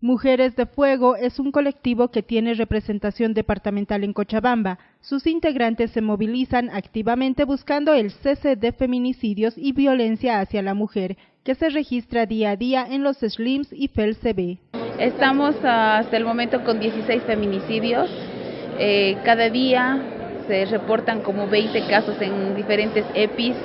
Mujeres de Fuego es un colectivo que tiene representación departamental en Cochabamba. Sus integrantes se movilizan activamente buscando el cese de feminicidios y violencia hacia la mujer, que se registra día a día en los SLIMS y FELCB. Estamos hasta el momento con 16 feminicidios. Eh, cada día se reportan como 20 casos en diferentes EPIs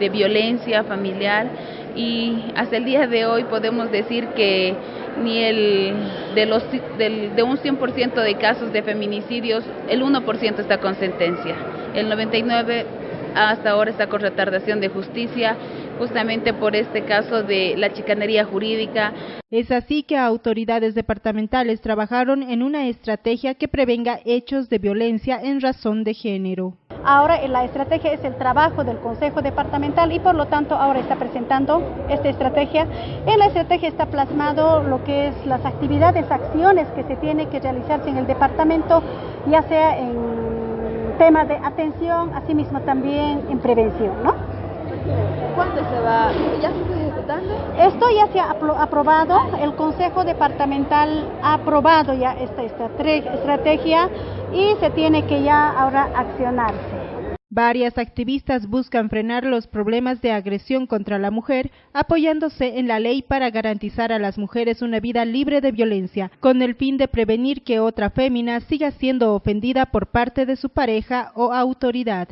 de violencia familiar y hasta el día de hoy podemos decir que ni el de los de un 100% de casos de feminicidios, el 1% está con sentencia. El 99 hasta ahora está con retardación de justicia, justamente por este caso de la chicanería jurídica. Es así que autoridades departamentales trabajaron en una estrategia que prevenga hechos de violencia en razón de género. Ahora la estrategia es el trabajo del Consejo Departamental y por lo tanto ahora está presentando esta estrategia. En la estrategia está plasmado lo que es las actividades, acciones que se tienen que realizarse en el departamento, ya sea en temas de atención, asimismo también en prevención, ¿no? ¿Cuándo se va? ¿Ya se está ejecutando? Esto ya se ha aprobado, el Consejo Departamental ha aprobado ya esta estrategia y se tiene que ya ahora accionarse. Varias activistas buscan frenar los problemas de agresión contra la mujer, apoyándose en la ley para garantizar a las mujeres una vida libre de violencia, con el fin de prevenir que otra fémina siga siendo ofendida por parte de su pareja o autoridad.